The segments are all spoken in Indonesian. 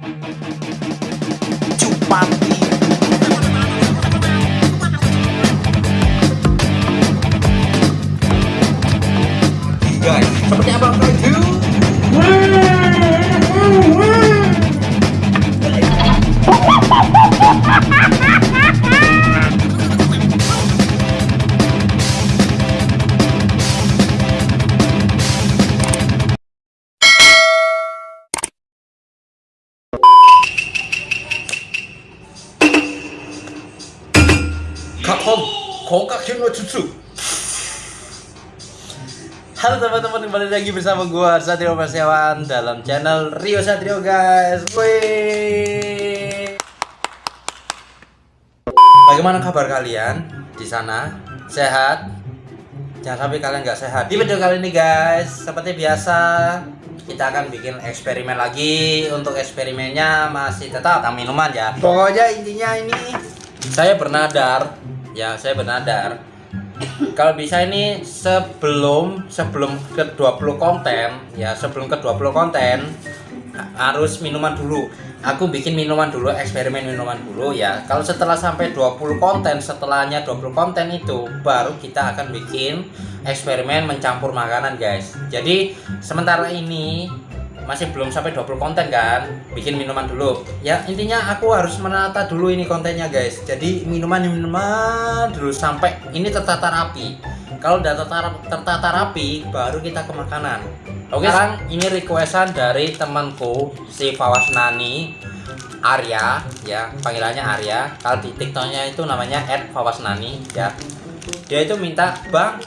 Cupapi Guys, seperti apa Kakom, kongkak no cucu. Halo teman-teman, kembali lagi bersama gua Satrio Pasyawan dalam channel Rio Satrio guys. Wih. Bagaimana kabar kalian di sana? Sehat? Jangan sampai kalian nggak sehat. Di video kali ini guys, seperti biasa kita akan bikin eksperimen lagi. Untuk eksperimennya masih tetap tentang minuman ya. Pokoknya intinya ini saya bernadar, ya saya bernadar. Kalau bisa ini sebelum sebelum ke 20 konten, ya sebelum ke 20 konten harus minuman dulu. Aku bikin minuman dulu, eksperimen minuman dulu ya. Kalau setelah sampai 20 konten, setelahnya 20 konten itu baru kita akan bikin eksperimen mencampur makanan, guys. Jadi sementara ini masih belum sampai 20 konten kan bikin minuman dulu. Ya intinya aku harus menata dulu ini kontennya guys. Jadi minuman-minuman dulu sampai ini tertata rapi. Kalau udah tertata, tertata rapi baru kita ke makanan. Oke. Sekarang ini requestan dari temanku si Fawas Nani Arya ya panggilannya Arya. Kalau di tiktoknya itu namanya @fawasnani ya. Dia itu minta bang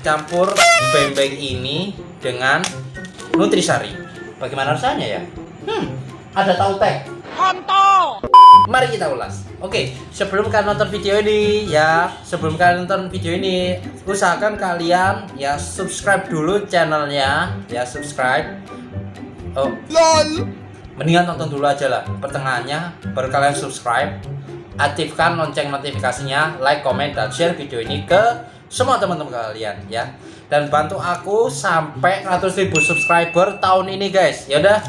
campur bembeng ini dengan nutrisari Bagaimana rasanya ya? Hmm, ada tahu teh. Kontol. Mari kita ulas. Oke, sebelum kalian nonton video ini ya, sebelum kalian nonton video ini, usahakan kalian ya subscribe dulu channelnya, ya subscribe. Oh, lol. Mendingan tonton dulu aja lah, pertengahannya baru kalian subscribe. Aktifkan lonceng notifikasinya, like, comment, dan share video ini ke semua teman-teman kalian ya. Dan bantu aku sampai 100.000 subscriber tahun ini guys. Ya udah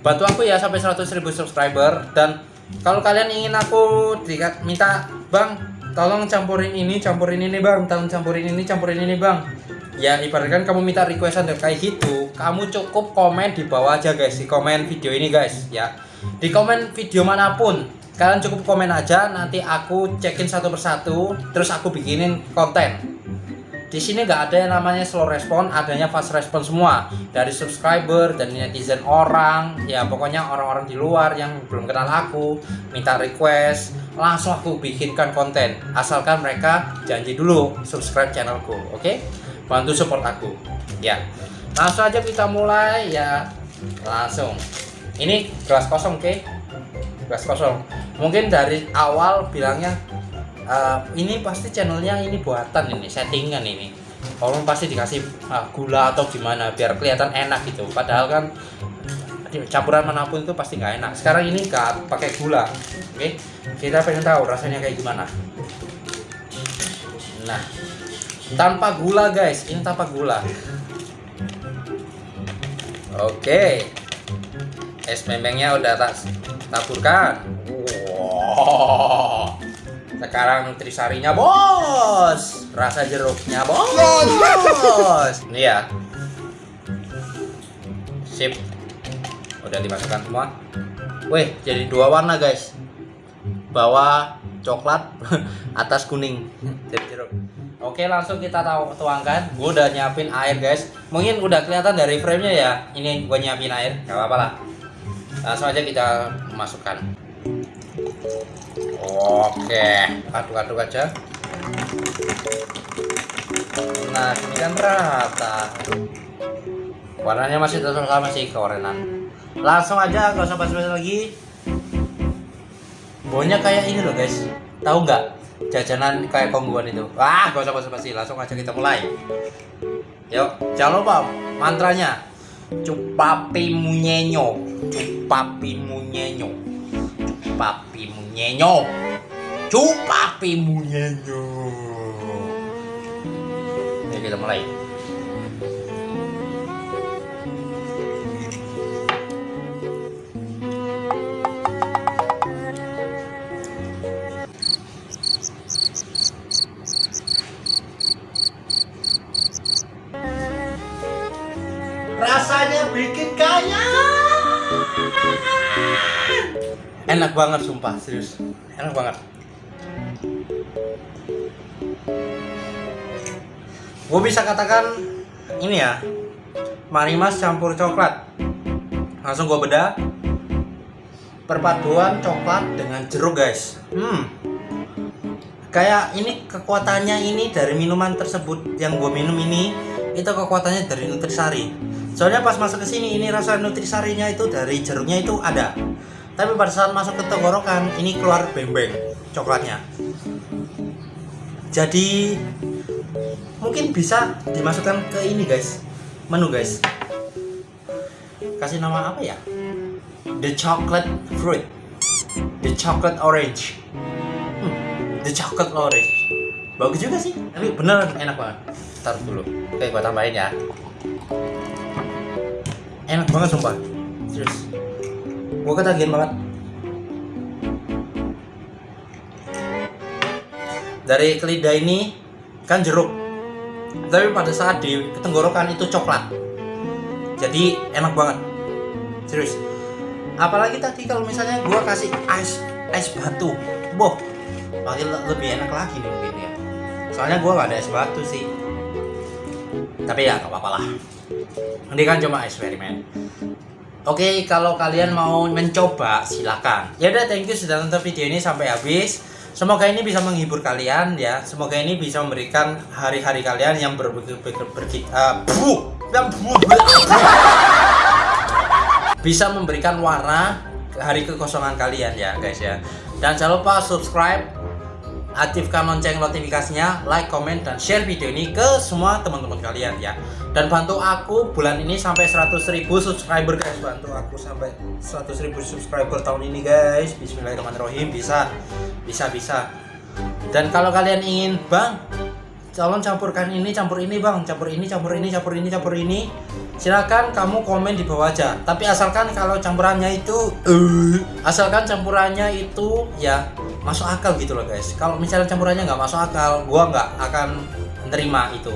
bantu aku ya sampai 100.000 subscriber. Dan kalau kalian ingin aku minta bang tolong campurin ini campurin ini bang tolong campurin ini campurin ini bang. Ya ibaratkan kamu minta requestan kayak gitu kamu cukup komen di bawah aja guys di komen video ini guys ya. Di komen video mana pun kalian cukup komen aja nanti aku cekin satu persatu terus aku bikinin konten. Di sini nggak ada yang namanya slow respon adanya fast respon semua. Dari subscriber dan netizen orang ya pokoknya orang-orang di luar yang belum kenal aku minta request langsung aku bikinkan konten. Asalkan mereka janji dulu subscribe channelku oke? Okay? bantu support aku ya. Langsung aja kita mulai ya. Langsung. Ini gelas kosong oke? Okay? gelas kosong mungkin dari awal bilangnya uh, ini pasti channelnya ini buatan ini settingan ini. Orang pasti dikasih uh, gula atau gimana biar kelihatan enak gitu. Padahal kan campuran mana pun itu pasti nggak enak. Sekarang ini nggak pakai gula oke? Okay? kita pengen tahu rasanya kayak gimana. Nah tanpa gula guys. Ini tanpa gula. Oke. Okay. es membengnya udah tak taburkan sekarang nutrisarinya bos. Rasa jeruknya bos. Ini ya. Sip. Udah dimasukkan semua. Wih jadi dua warna guys. Bawah coklat atas kuning. Jadi jeruk. Oke langsung kita tuangkan. Gue udah nyiapin air guys. Mungkin udah kelihatan dari framenya ya. Ini gue nyiapin air gak apa-apa lah. Langsung aja kita masukkan Oke, aduk-aduk aja. Nah, ini kan rata. Warnanya masih tetap sama sih keorenan. Langsung aja, gak usah basa-basi lagi. Baunya kayak ini loh guys. Tahu nggak? Jajanan kayak kongguan itu. Wah, gak usah basa-basi. Langsung aja kita mulai. Yuk, jangan lupa mantranya. Cupapi munyenyo. Cupapi munyenyo. Cupapi munyenyo. Cupapi munyenyo. Oke, kita mulai. Enak banget sumpah serius. Enak banget. Gue bisa katakan ini ya marimas campur coklat. Langsung gue beda perpaduan coklat dengan jeruk guys. Hmm. Kayak ini kekuatannya ini dari minuman tersebut yang gue minum ini itu kekuatannya dari nutrisari. Soalnya pas masuk ke sini ini rasa nutrisarinya itu dari jeruknya itu ada tapi pada saat masuk ke tenggorokan ini keluar bembeng coklatnya. Jadi mungkin bisa dimasukkan ke ini guys. Menu guys. Kasih nama apa ya? The chocolate fruit. The chocolate orange. Hmm, the chocolate orange. Bagus juga sih tapi bener enak banget. Taruh dulu. Oke gua tambahin ya. Enak banget sumpah. Serius gua ketagihan banget. Dari kelidah ini kan jeruk. Tapi pada saat di tenggorokan itu coklat. Jadi enak banget. Serius. Apalagi tadi kalau misalnya gua kasih es es batu. Boh makin lebih enak lagi nih mungkin ya. Soalnya gua gak ada es batu sih. Tapi ya gak apa-apa lah. Ini kan cuma eksperimen Oke, kalau kalian mau mencoba, silakan. Ya udah, thank you sudah nonton video ini sampai habis. Semoga ini bisa menghibur kalian ya. Semoga ini bisa memberikan hari-hari kalian yang ber, ber, ber, ber uh, bisa memberikan warna hari kekosongan kalian ya guys ya. Dan jangan lupa subscribe, aktifkan lonceng notifikasinya, like, comment, dan share video ini ke semua teman-teman kalian ya. Dan bantu aku bulan ini sampai 100.000 subscriber guys, bantu aku sampai 100.000 subscriber tahun ini guys. Bismillahirrahmanirrahim. Bisa bisa bisa. Dan kalau kalian ingin bang calon campurkan ini campur ini bang. Campur ini campur ini campur ini campur ini. Silakan kamu komen di bawah aja. Tapi asalkan kalau campurannya itu uh, asalkan campurannya itu ya masuk akal gitu loh guys. Kalau misalnya campurannya nggak masuk akal gua nggak akan menerima itu.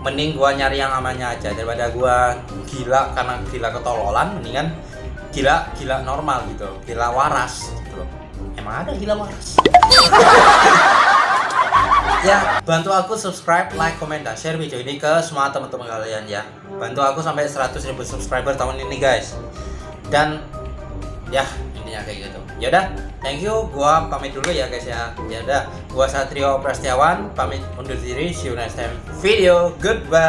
Mending gua nyari yang amannya aja. Daripada gua gila karena gila ketololan mendingan gila gila normal gitu. Gila waras gitu loh. Emang ada gila waras? Ya bantu aku subscribe like comment dan share video ini ke semua teman-teman kalian ya. Bantu aku sampai 100 ribu subscriber tahun ini guys. Dan ya umumnya kayak gitu. Ya udah thank you. Gua pamit dulu ya guys ya. Ya udah gua Satrio Prastiawan pamit undur diri. See you next time video. Goodbye.